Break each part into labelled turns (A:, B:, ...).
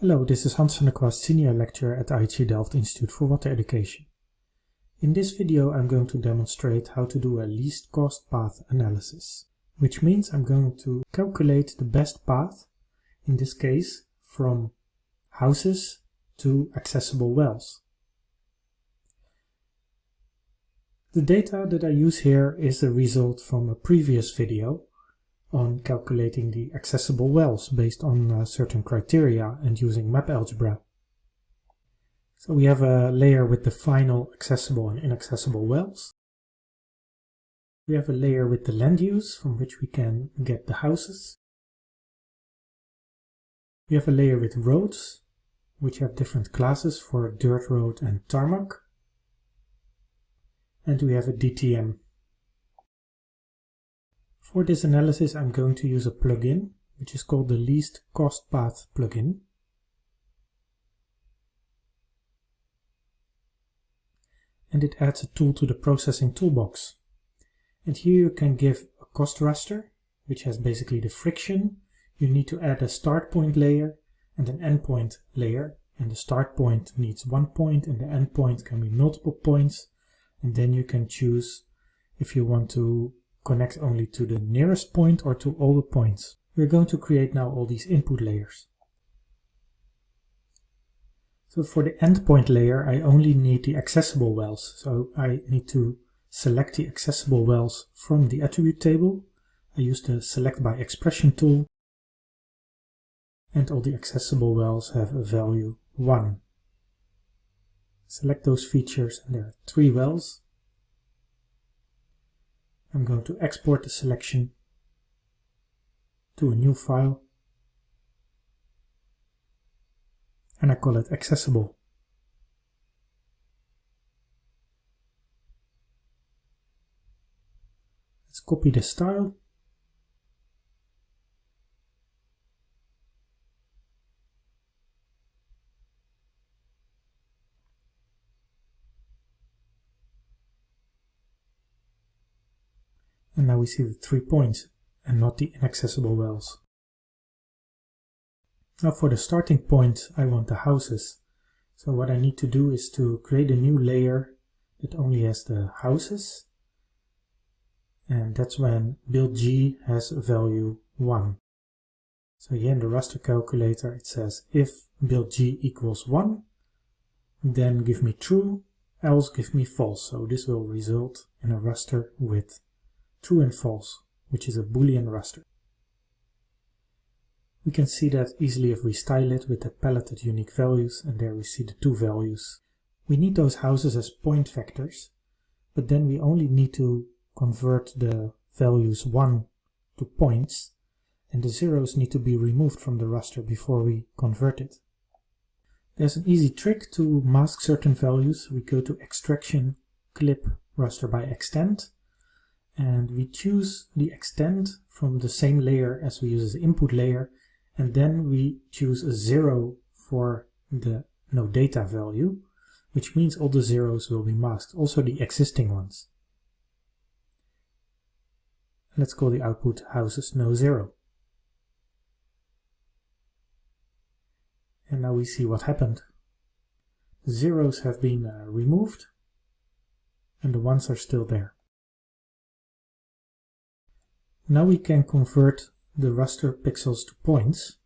A: Hello, this is Hans van der Kwast, Senior Lecturer at IHE Delft Institute for Water Education. In this video I'm going to demonstrate how to do a least cost path analysis, which means I'm going to calculate the best path, in this case from houses to accessible wells. The data that I use here is a result from a previous video on calculating the accessible wells based on uh, certain criteria and using map algebra. So we have a layer with the final accessible and inaccessible wells. We have a layer with the land use from which we can get the houses. We have a layer with roads, which have different classes for dirt road and tarmac. And we have a DTM for this analysis I'm going to use a plugin which is called the least cost path plugin. And it adds a tool to the processing toolbox. And here you can give a cost raster, which has basically the friction. You need to add a start point layer and an endpoint layer. And the start point needs one point and the endpoint can be multiple points. And then you can choose if you want to connect only to the nearest point or to all the points. We're going to create now all these input layers. So for the endpoint layer, I only need the accessible wells. So I need to select the accessible wells from the attribute table. I use the select by expression tool. And all the accessible wells have a value 1. Select those features and there are three wells. I'm going to export the selection to a new file and I call it accessible. Let's copy the style and now we see the three points and not the inaccessible wells. Now for the starting point I want the houses. So what I need to do is to create a new layer that only has the houses and that's when build G has a value 1. So here in the raster calculator it says if build G equals 1 then give me true else give me false. So this will result in a raster with true and false, which is a boolean raster. We can see that easily if we style it with the paletted unique values and there we see the two values. We need those houses as point vectors, but then we only need to convert the values 1 to points and the zeros need to be removed from the raster before we convert it. There's an easy trick to mask certain values. We go to extraction, clip, raster by extent and we choose the extent from the same layer as we use as input layer and then we choose a zero for the no data value which means all the zeros will be masked, also the existing ones. Let's call the output houses no zero. And now we see what happened. Zeros have been uh, removed and the ones are still there. Now we can convert the raster pixels to points.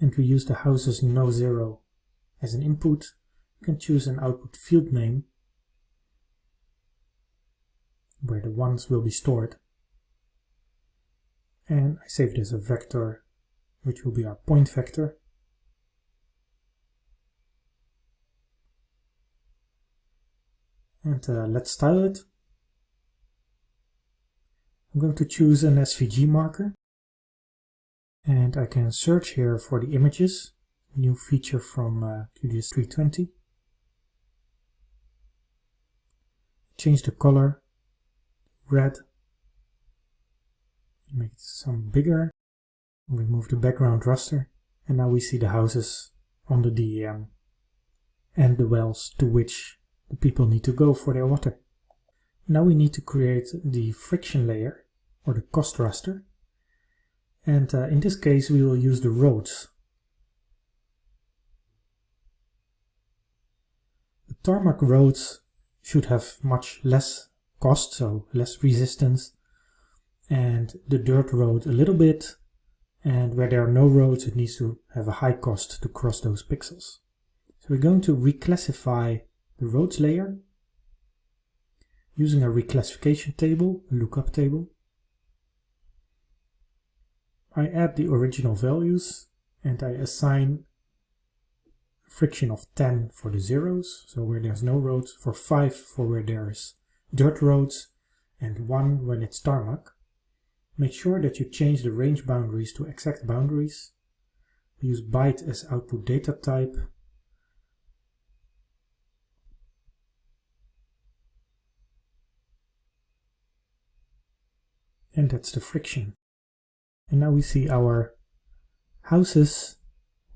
A: And we use the houses no zero as an input. You can choose an output field name where the ones will be stored. And I save this as a vector, which will be our point vector. And uh, let's style it. I'm going to choose an SVG marker and I can search here for the images, new feature from uh, QGIS 320. Change the color, red, make it some bigger, remove the background raster, and now we see the houses on the DEM and the wells to which the people need to go for their water. Now we need to create the friction layer or the cost raster. And uh, in this case, we will use the roads. The tarmac roads should have much less cost, so less resistance, and the dirt road a little bit, and where there are no roads it needs to have a high cost to cross those pixels. So we're going to reclassify the roads layer using a reclassification table, a lookup table. I add the original values and I assign friction of 10 for the zeros, so where there's no roads, for 5 for where there's dirt roads, and 1 when it's tarmac. Make sure that you change the range boundaries to exact boundaries. Use byte as output data type. And that's the friction. And now we see our houses,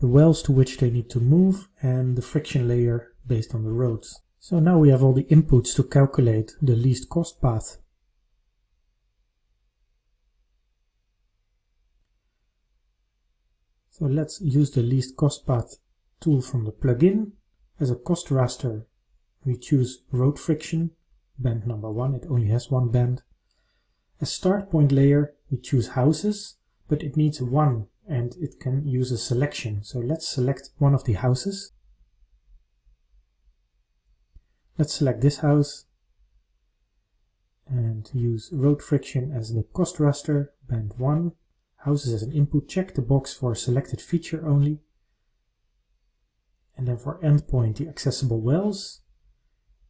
A: the wells to which they need to move, and the friction layer based on the roads. So now we have all the inputs to calculate the least cost path. So let's use the least cost path tool from the plugin. As a cost raster, we choose road friction, band number one, it only has one band. As start point layer, we choose houses, but it needs one and it can use a selection. So let's select one of the houses. Let's select this house and use road friction as the cost raster, band 1. Houses as an input, check the box for selected feature only. And then for endpoint, the accessible wells.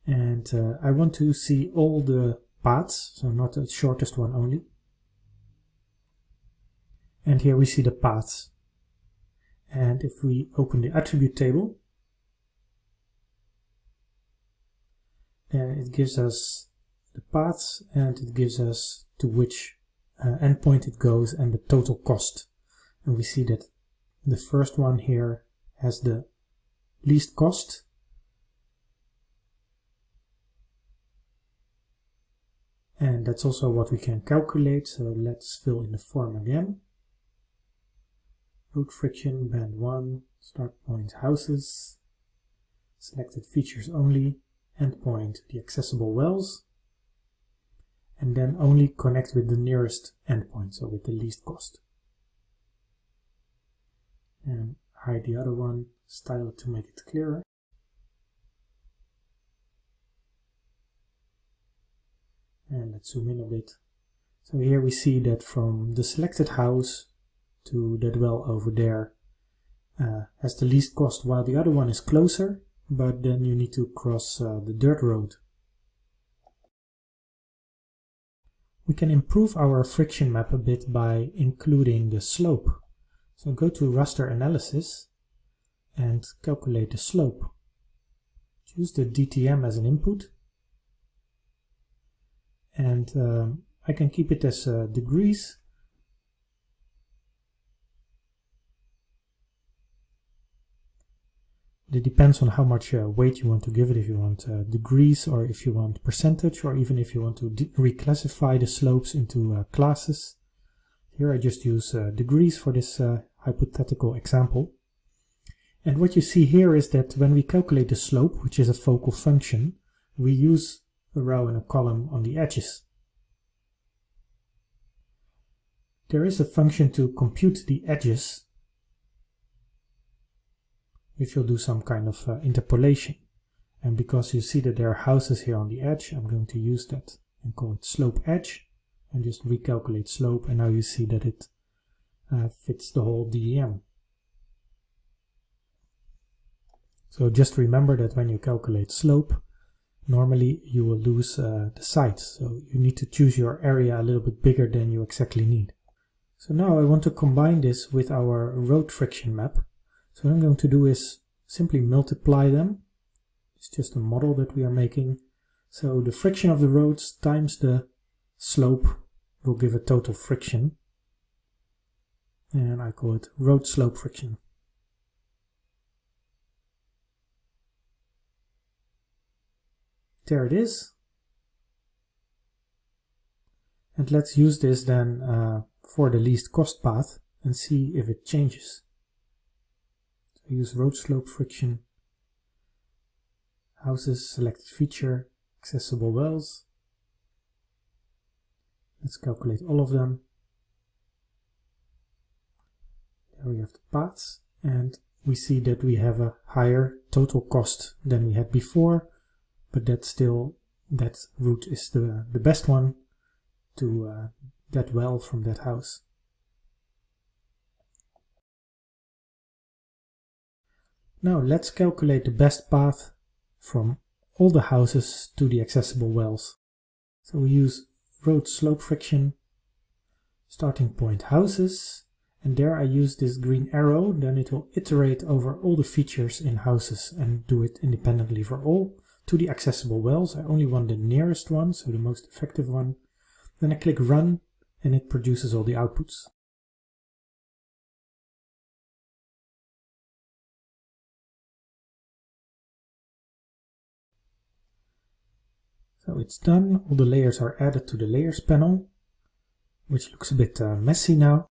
A: And uh, I want to see all the paths, so not the shortest one only. And here we see the paths. And if we open the attribute table, it gives us the paths and it gives us to which uh, endpoint it goes and the total cost. And we see that the first one here has the least cost. And that's also what we can calculate. So let's fill in the form again road friction, band 1, start point houses, selected features only, endpoint the accessible wells, and then only connect with the nearest endpoint, so with the least cost. And hide the other one, style to make it clearer. And let's zoom in a bit. So here we see that from the selected house to that well over there uh, has the least cost, while the other one is closer, but then you need to cross uh, the dirt road. We can improve our friction map a bit by including the slope. So go to raster analysis and calculate the slope. Choose the DTM as an input and um, I can keep it as uh, degrees It depends on how much uh, weight you want to give it, if you want uh, degrees or if you want percentage or even if you want to reclassify the slopes into uh, classes. Here I just use uh, degrees for this uh, hypothetical example. And what you see here is that when we calculate the slope, which is a focal function, we use a row and a column on the edges. There is a function to compute the edges which will do some kind of uh, interpolation. And because you see that there are houses here on the edge, I'm going to use that and call it slope edge and just recalculate slope and now you see that it uh, fits the whole DEM. So just remember that when you calculate slope, normally you will lose uh, the sides. So you need to choose your area a little bit bigger than you exactly need. So now I want to combine this with our road friction map so what I'm going to do is simply multiply them. It's just a model that we are making. So the friction of the roads times the slope will give a total friction. And I call it road slope friction. There it is. And let's use this then uh, for the least cost path and see if it changes. So use road slope friction, houses, selected feature, accessible wells. Let's calculate all of them. There we have the paths and we see that we have a higher total cost than we had before, but that still, that route is the, the best one to uh, that well from that house. Now let's calculate the best path from all the houses to the accessible wells. So we use road slope friction, starting point houses, and there I use this green arrow, then it will iterate over all the features in houses and do it independently for all. To the accessible wells, I only want the nearest one, so the most effective one. Then I click run and it produces all the outputs. So it's done, all the layers are added to the layers panel, which looks a bit uh, messy now.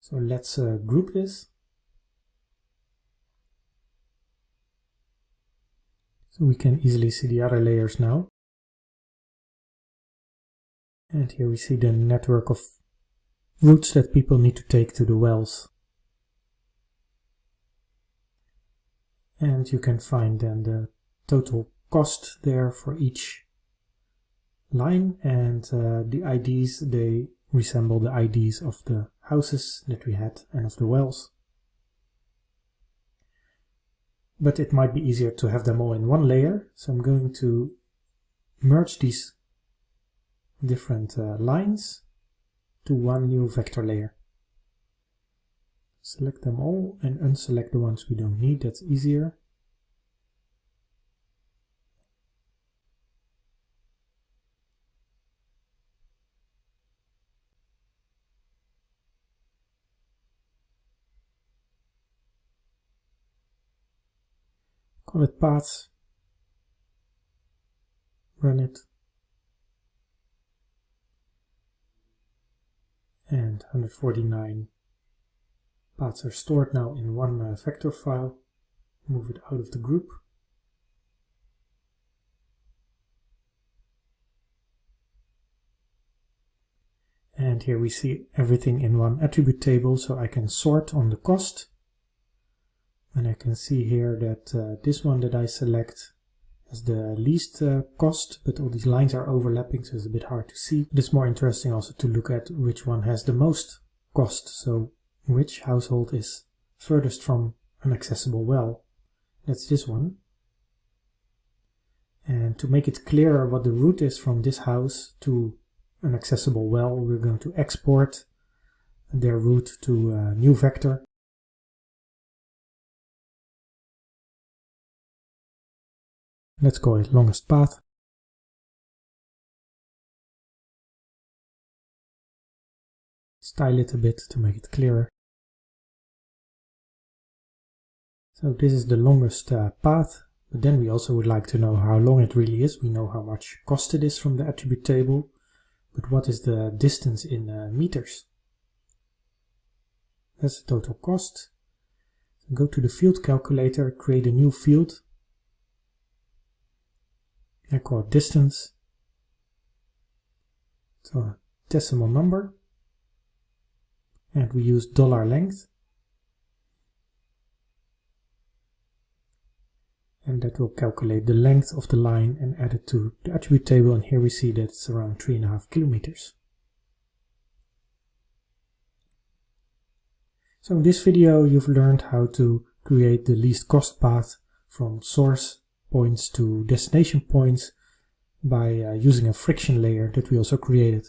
A: So let's uh, group this. So we can easily see the other layers now. And here we see the network of routes that people need to take to the wells. And you can find then the total cost there for each line and uh, the IDs, they resemble the IDs of the houses that we had and of the wells. But it might be easier to have them all in one layer, so I'm going to merge these different uh, lines to one new vector layer. Select them all and unselect the ones we don't need, that's easier. Call it paths, run it, and 149 paths are stored now in one uh, vector file. Move it out of the group. And here we see everything in one attribute table, so I can sort on the cost and I can see here that uh, this one that I select has the least uh, cost, but all these lines are overlapping, so it's a bit hard to see. It's more interesting also to look at which one has the most cost, so which household is furthest from an accessible well. That's this one. And to make it clearer what the route is from this house to an accessible well, we're going to export their route to a new vector Let's call it longest path. Style it a bit to make it clearer. So this is the longest uh, path, but then we also would like to know how long it really is. We know how much cost it is from the attribute table, but what is the distance in uh, meters? That's the total cost. Go to the field calculator, create a new field Call distance. So a decimal number. And we use dollar length. And that will calculate the length of the line and add it to the attribute table. And here we see that it's around three and a half kilometers. So in this video you've learned how to create the least cost path from source points to destination points by uh, using a friction layer that we also created.